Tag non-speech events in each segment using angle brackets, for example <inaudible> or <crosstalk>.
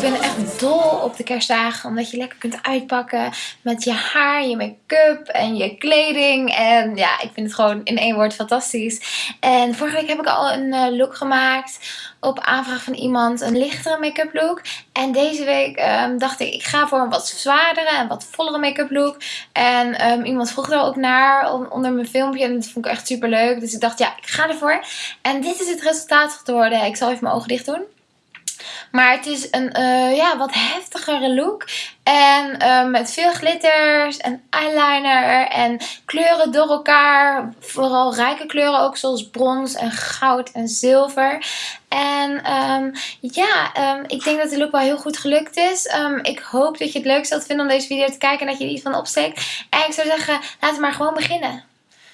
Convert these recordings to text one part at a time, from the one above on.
Ik ben echt dol op de kerstdagen. Omdat je lekker kunt uitpakken met je haar, je make-up en je kleding. En ja, ik vind het gewoon in één woord fantastisch. En vorige week heb ik al een eh, look gemaakt op aanvraag van iemand. Een lichtere make-up look. En deze week ehm, dacht ik, ik ga voor een wat zwaardere en wat vollere make-up look. En ehm, iemand vroeg er ook naar onder mijn filmpje. En dat vond ik echt super leuk. Dus ik dacht, ja, ik ga ervoor. En dit is het resultaat geworden. Ik zal even mijn ogen dicht doen. Maar het is een uh, ja, wat heftigere look. En uh, met veel glitters en eyeliner en kleuren door elkaar. Vooral rijke kleuren ook zoals brons en goud en zilver. En um, ja, um, ik denk dat de look wel heel goed gelukt is. Um, ik hoop dat je het leuk zult vinden om deze video te kijken en dat je er iets van opsteekt. En ik zou zeggen, laten we maar gewoon beginnen.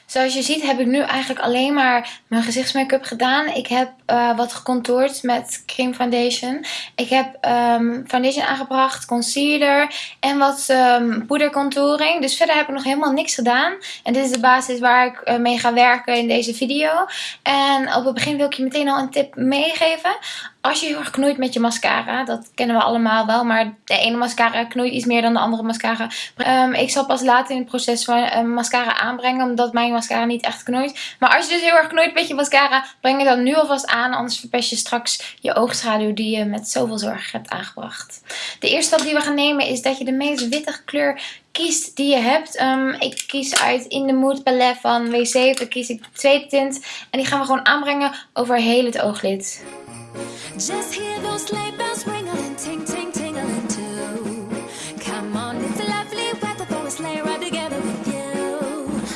Zoals je ziet heb ik nu eigenlijk alleen maar mijn gezichtsmake-up gedaan. Ik heb uh, wat gecontourd met cream foundation. Ik heb um, foundation aangebracht, concealer en wat um, poedercontouring. Dus verder heb ik nog helemaal niks gedaan. En dit is de basis waar ik uh, mee ga werken in deze video. En op het begin wil ik je meteen al een tip meegeven. Als je heel erg knoeit met je mascara, dat kennen we allemaal wel, maar de ene mascara knoeit iets meer dan de andere mascara. Um, ik zal pas later in het proces van uh, mascara aanbrengen, omdat mijn mascara niet echt knoeit. Maar als je dus heel erg knoeit met je mascara, breng je dan nu alvast aan, anders verpest je straks je oogschaduw die je met zoveel zorg hebt aangebracht. De eerste stap die we gaan nemen is dat je de meest witte kleur kiest die je hebt. Um, ik kies uit In the Mood palet van W7, kies ik de tweede tint en die gaan we gewoon aanbrengen over heel het ooglid.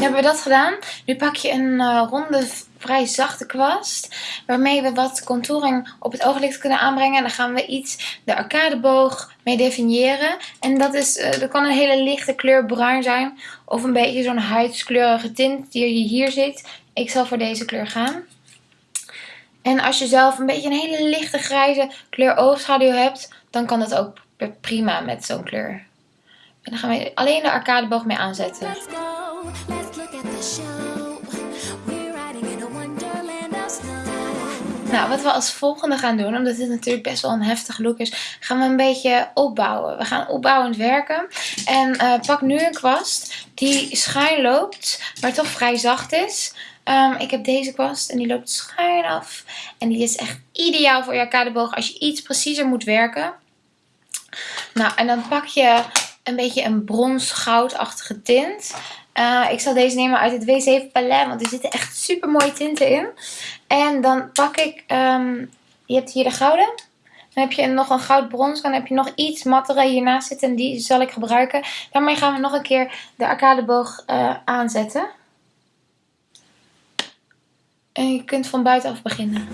Nu hebben we dat gedaan. Nu pak je een uh, ronde, vrij zachte kwast. Waarmee we wat contouring op het ooglid kunnen aanbrengen. En dan gaan we iets de arcadeboog mee definiëren. En dat, is, uh, dat kan een hele lichte kleur bruin zijn. Of een beetje zo'n huidskleurige tint die je hier ziet. Ik zal voor deze kleur gaan. En als je zelf een beetje een hele lichte grijze kleur oogschaduw hebt, dan kan dat ook prima met zo'n kleur. En dan gaan we alleen de arcadeboog mee aanzetten. Nou, wat we als volgende gaan doen, omdat dit natuurlijk best wel een heftige look is, gaan we een beetje opbouwen. We gaan opbouwend werken. En uh, pak nu een kwast die schuin loopt, maar toch vrij zacht is. Um, ik heb deze kwast en die loopt schuin af. En die is echt ideaal voor je arcadeboog als je iets preciezer moet werken. Nou, en dan pak je een beetje een brons-goudachtige tint. Uh, ik zal deze nemen uit het W7 Palette, want er zitten echt super mooie tinten in. En dan pak ik, um, je hebt hier de gouden. Dan heb je nog een goud brons. Dan heb je nog iets mattere hiernaast zitten en die zal ik gebruiken. Daarmee gaan we nog een keer de arcadeboog uh, aanzetten. En je kunt van buitenaf beginnen.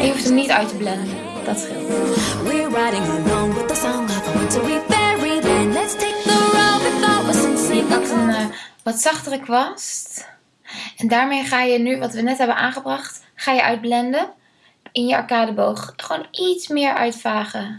En je hoeft hem niet uit te blenden. Dat scheelt. Je pakt een uh, wat zachtere kwast. En daarmee ga je nu, wat we net hebben aangebracht, ga je uitblenden. In je arcadeboog. Gewoon iets meer uitvagen.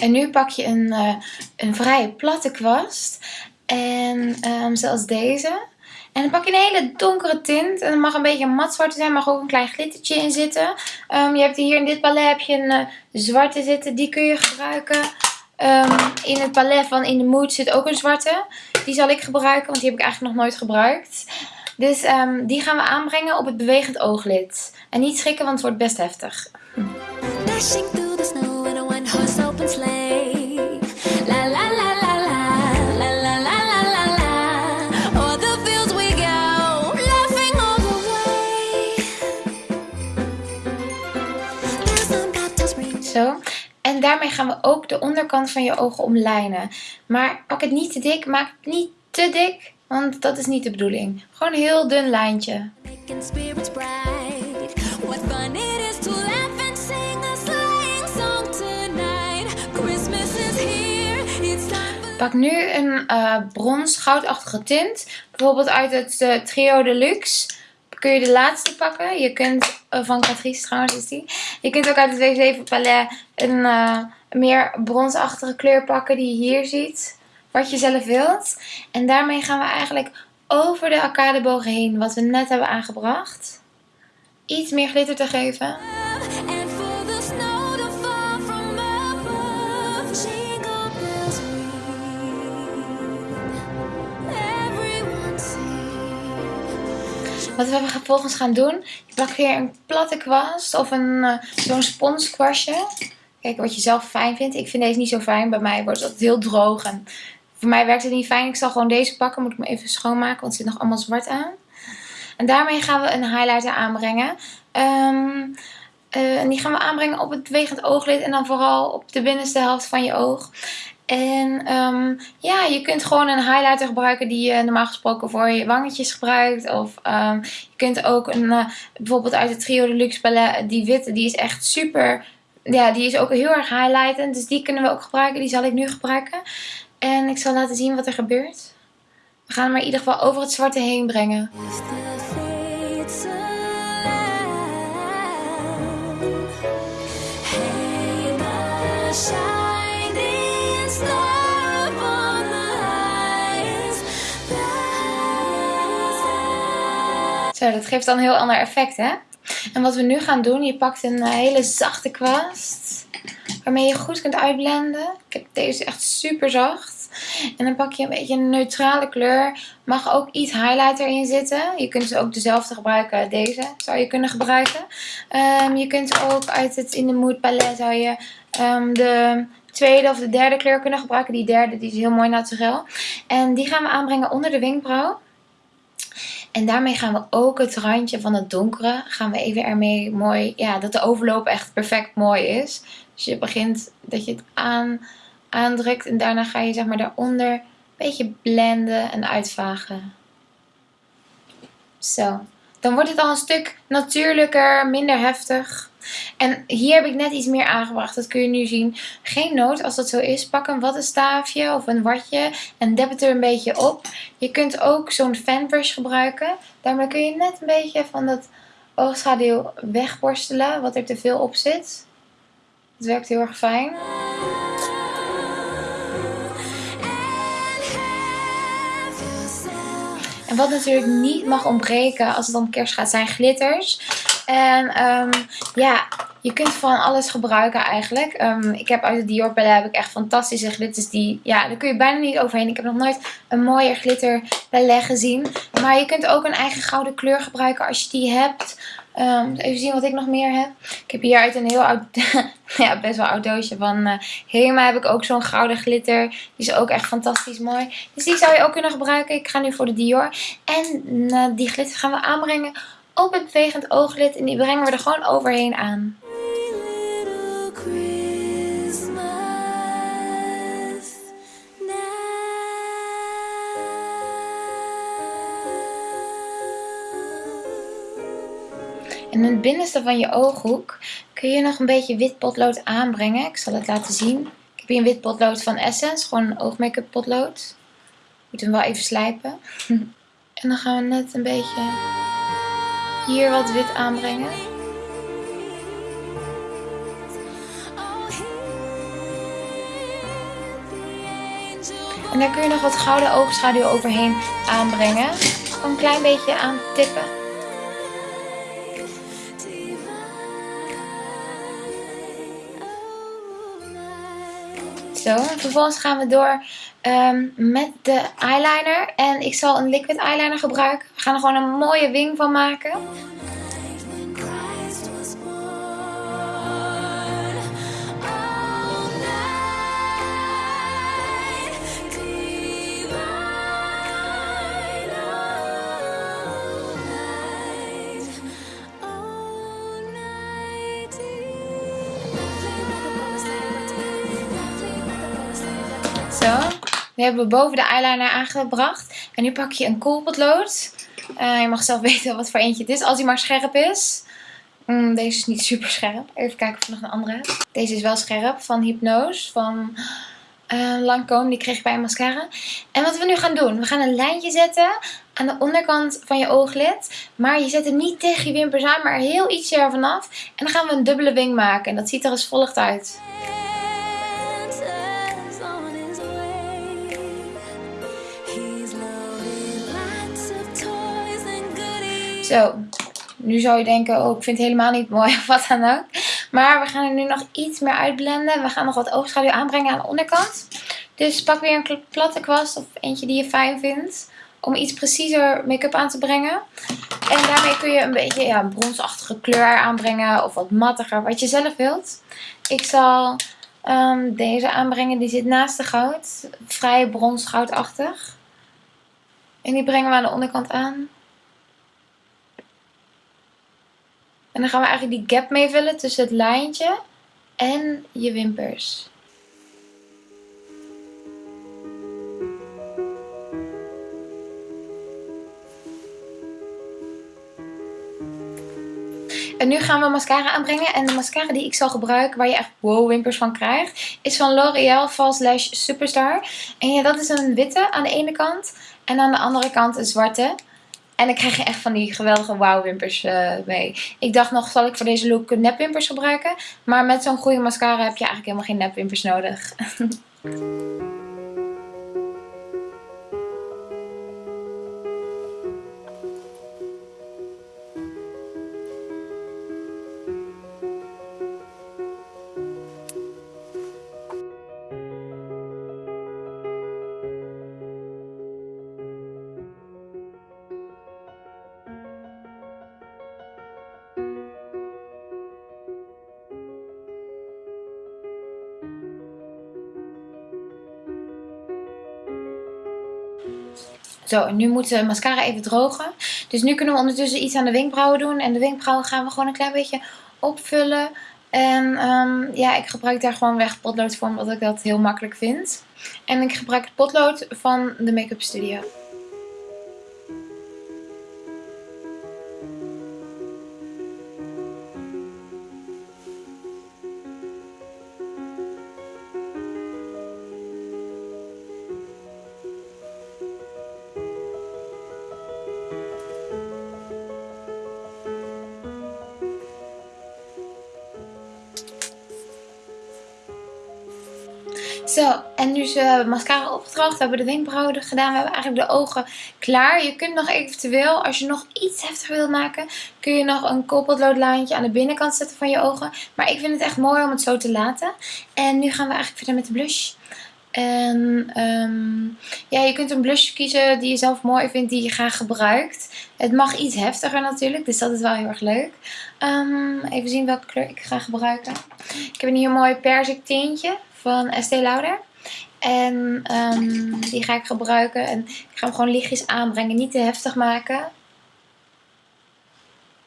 En nu pak je een, uh, een vrij platte kwast. En um, zoals deze. En dan pak je een hele donkere tint. En het mag een beetje mat zwart zijn. mag ook een klein glittertje in zitten. Um, je hebt hier in dit palet heb je een uh, zwarte zitten. Die kun je gebruiken. Um, in het palet van In the Mood zit ook een zwarte. Die zal ik gebruiken. Want die heb ik eigenlijk nog nooit gebruikt. Dus um, die gaan we aanbrengen op het bewegend ooglid. En niet schrikken, want het wordt best heftig. Hm. Gaan we ook de onderkant van je ogen omlijnen. Maar pak het niet te dik, maak het niet te dik, want dat is niet de bedoeling. Gewoon een heel dun lijntje. Pak nu een uh, brons goudachtige tint. Bijvoorbeeld uit het uh, Trio Deluxe. Kun je de laatste pakken. Je kunt, uh, van Catrice trouwens is die. Je kunt ook uit het W7 palet een, meer bronsachtige kleur pakken die je hier ziet. Wat je zelf wilt. En daarmee gaan we eigenlijk over de arcadebogen heen, wat we net hebben aangebracht. Iets meer glitter te geven. Wat we vervolgens gaan doen, je pakt weer een platte kwast of een uh, zo'n sponskwastje. Kijk wat je zelf fijn vindt. Ik vind deze niet zo fijn. Bij mij wordt het heel droog. En voor mij werkt het niet fijn. Ik zal gewoon deze pakken. Moet ik me even schoonmaken, want het zit nog allemaal zwart aan. En daarmee gaan we een highlighter aanbrengen. Um, uh, en die gaan we aanbrengen op het bewegend ooglid en dan vooral op de binnenste helft van je oog. En um, ja, je kunt gewoon een highlighter gebruiken die je normaal gesproken voor je wangetjes gebruikt. Of um, je kunt ook een, uh, bijvoorbeeld uit het Trio Deluxe palet, die witte, die is echt super, ja, die is ook heel erg highlightend. Dus die kunnen we ook gebruiken, die zal ik nu gebruiken. En ik zal laten zien wat er gebeurt. We gaan hem maar in ieder geval over het zwarte heen brengen. Zo, dat geeft dan een heel ander effect, hè? En wat we nu gaan doen, je pakt een eh, hele zachte kwast. Waarmee je goed kunt uitblenden. Ik heb deze echt super zacht. En dan pak je een beetje een neutrale kleur. Mag ook iets highlighter in zitten. Je kunt dus ook dezelfde gebruiken. Deze zou je kunnen gebruiken. Um, je kunt ook uit het In The Mood palet zou je um, de tweede of de derde kleur kunnen gebruiken. Die derde die is heel mooi naturel. En die gaan we aanbrengen onder de wenkbrauw. En daarmee gaan we ook het randje van het donkere, gaan we even ermee mooi, ja, dat de overloop echt perfect mooi is. Dus je begint dat je het aan, aandrukt en daarna ga je zeg maar daaronder een beetje blenden en uitvagen. Zo. Dan wordt het al een stuk natuurlijker, minder heftig. En hier heb ik net iets meer aangebracht. Dat kun je nu zien. Geen nood als dat zo is. Pak een wattenstaafje of een watje en deb het er een beetje op. Je kunt ook zo'n fanbrush gebruiken. Daarmee kun je net een beetje van dat oogschaduw wegborstelen. Wat er te veel op zit. Het werkt heel erg fijn. En wat natuurlijk niet mag ontbreken als het om kerst gaat zijn glitters. En um, ja, je kunt van alles gebruiken eigenlijk. Um, ik heb uit de Dior heb ik echt fantastische glitters. Die, ja, daar kun je bijna niet overheen. Ik heb nog nooit een mooier glitter palet gezien. Maar je kunt ook een eigen gouden kleur gebruiken als je die hebt. Um, even zien wat ik nog meer heb. Ik heb hier uit een heel oud, <laughs> ja, best wel oud doosje van uh, Hema heb ik ook zo'n gouden glitter. Die is ook echt fantastisch mooi. Dus die zou je ook kunnen gebruiken. Ik ga nu voor de Dior. En uh, die glitter gaan we aanbrengen op het bewegend ooglid. En die brengen we er gewoon overheen aan. In het binnenste van je ooghoek kun je nog een beetje wit potlood aanbrengen. Ik zal het laten zien. Ik heb hier een wit potlood van Essence. Gewoon een oogmake-up potlood. Moet hem wel even slijpen. <laughs> en dan gaan we net een beetje hier wat wit aanbrengen. En daar kun je nog wat gouden oogschaduw overheen aanbrengen. Een klein beetje aan tippen. Zo, en vervolgens gaan we door um, met de eyeliner. En ik zal een liquid eyeliner gebruiken. We gaan er gewoon een mooie wing van maken. Nu hebben we boven de eyeliner aangebracht. En nu pak je een koolpotlood. Uh, je mag zelf <laughs> weten wat voor eentje het is. Als hij maar scherp is. Mm, deze is niet <laughs> super scherp. Even kijken of ik nog een andere heb. Deze is wel scherp. Van Hypnose. Van uh, Lancome. Die kreeg ik bij een mascara. En wat we nu gaan doen. We gaan een lijntje zetten aan de onderkant van je ooglid. Maar je zet het niet tegen je wimpers aan. Maar heel ietsje ervan af. En dan gaan we een dubbele wing maken. En dat ziet er als volgt uit. Zo, nu zou je denken, oh ik vind het helemaal niet mooi of wat dan ook. Maar we gaan er nu nog iets meer uitblenden. We gaan nog wat oogschaduw aanbrengen aan de onderkant. Dus pak weer een platte kwast of eentje die je fijn vindt. Om iets preciezer make-up aan te brengen. En daarmee kun je een beetje ja, een bronsachtige kleur aanbrengen. Of wat mattiger, wat je zelf wilt. Ik zal um, deze aanbrengen. Die zit naast de goud. Vrij bronsgoudachtig. En die brengen we aan de onderkant aan. En dan gaan we eigenlijk die gap meevullen tussen het lijntje en je wimpers. En nu gaan we mascara aanbrengen. En de mascara die ik zal gebruiken, waar je echt wow wimpers van krijgt, is van L'Oreal False Lash Superstar. En ja, dat is een witte aan de ene kant. En aan de andere kant een zwarte. En ik krijg je echt van die geweldige wow wimpers uh, mee. Ik dacht nog, zal ik voor deze look nepwimpers gebruiken? Maar met zo'n goede mascara heb je eigenlijk helemaal geen nepwimpers nodig. <laughs> Zo, nu moet de mascara even drogen. Dus nu kunnen we ondertussen iets aan de wenkbrauwen doen. En de wenkbrauwen gaan we gewoon een klein beetje opvullen. En um, ja, ik gebruik daar gewoon weg potlood voor, omdat ik dat heel makkelijk vind. En ik gebruik het potlood van de Make-up Studio. Zo, en nu is de mascara opgedroogd. We hebben de wenkbrauwen gedaan. We hebben eigenlijk de ogen klaar. Je kunt nog eventueel, als je nog iets heftiger wilt maken, kun je nog een koolpotloodlijntje aan de binnenkant zetten van je ogen. Maar ik vind het echt mooi om het zo te laten. En nu gaan we eigenlijk verder met de blush. En um, ja, je kunt een blush kiezen die je zelf mooi vindt, die je graag gebruikt. Het mag iets heftiger natuurlijk, dus dat is wel heel erg leuk. Um, even zien welke kleur ik ga gebruiken. Ik heb een hier mooi persik tintje van Estee Lauder. En um, die ga ik gebruiken. En ik ga hem gewoon lichtjes aanbrengen. Niet te heftig maken.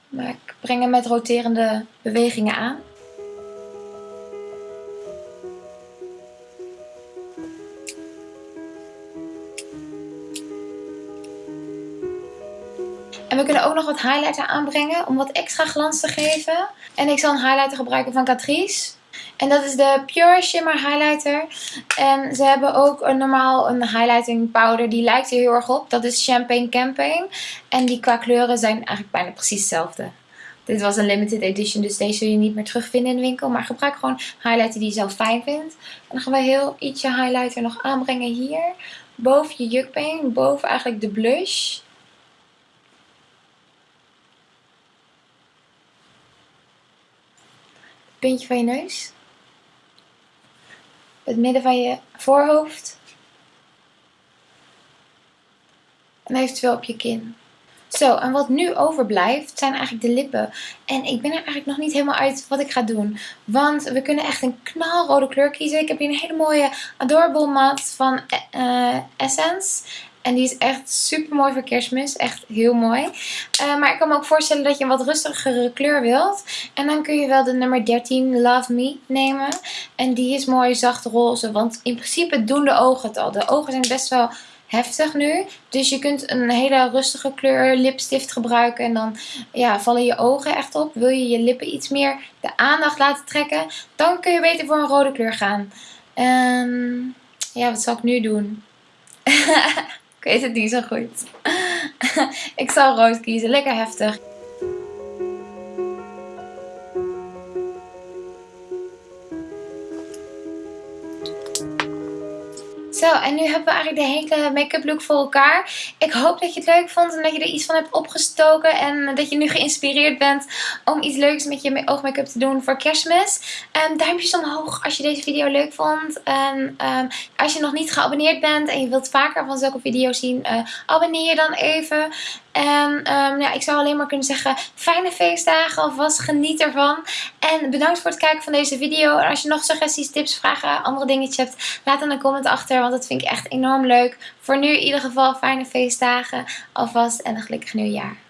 Maar ik breng hem met roterende bewegingen aan. En we kunnen ook nog wat highlighter aanbrengen om wat extra glans te geven. En ik zal een highlighter gebruiken van Catrice. En dat is de Pure Shimmer Highlighter. En ze hebben ook een normaal een highlighting powder. Die lijkt er heel erg op. Dat is Champagne Campaign. En die qua kleuren zijn eigenlijk bijna precies hetzelfde. Dit was een limited edition, dus deze zul je niet meer terugvinden in de winkel. Maar gebruik gewoon highlighter die je zelf fijn vindt. En dan gaan we heel ietsje highlighter nog aanbrengen hier. Boven je jukbeen, boven eigenlijk de blush. Puntje van je neus het midden van je voorhoofd. En eventueel op je kin. Zo, en wat nu overblijft zijn eigenlijk de lippen. En ik ben er eigenlijk nog niet helemaal uit wat ik ga doen. Want we kunnen echt een knalrode kleur kiezen. Ik heb hier een hele mooie Adorable Matte van uh, Essence. En die is echt super mooi voor kerstmis. Echt heel mooi. Uh, maar ik kan me ook voorstellen dat je een wat rustigere kleur wilt. En dan kun je wel de nummer 13 Love Me nemen. En die is mooi zacht roze. Want in principe doen de ogen het al. De ogen zijn best wel heftig nu. Dus je kunt een hele rustige kleur lipstift gebruiken. En dan ja, vallen je ogen echt op. Wil je je lippen iets meer de aandacht laten trekken. Dan kun je beter voor een rode kleur gaan. Um, ja, wat zal ik nu doen? <laughs> Ik weet het niet zo goed. <laughs> ik zal rood kiezen. Lekker heftig. En nu hebben we eigenlijk de hele make-up look voor elkaar. Ik hoop dat je het leuk vond en dat je er iets van hebt opgestoken. En dat je nu geïnspireerd bent om iets leuks met je oogmake-up te doen voor kerstmis. Um, duimpjes omhoog als je deze video leuk vond. En um, als je nog niet geabonneerd bent en je wilt vaker van zulke video's zien, uh, abonneer je dan even. En um, ja, ik zou alleen maar kunnen zeggen, fijne feestdagen alvast, geniet ervan. En bedankt voor het kijken van deze video. En als je nog suggesties, tips, vragen, andere dingetjes hebt, laat dan een comment achter. Want dat vind ik echt enorm leuk. Voor nu in ieder geval fijne feestdagen alvast en een gelukkig nieuwjaar.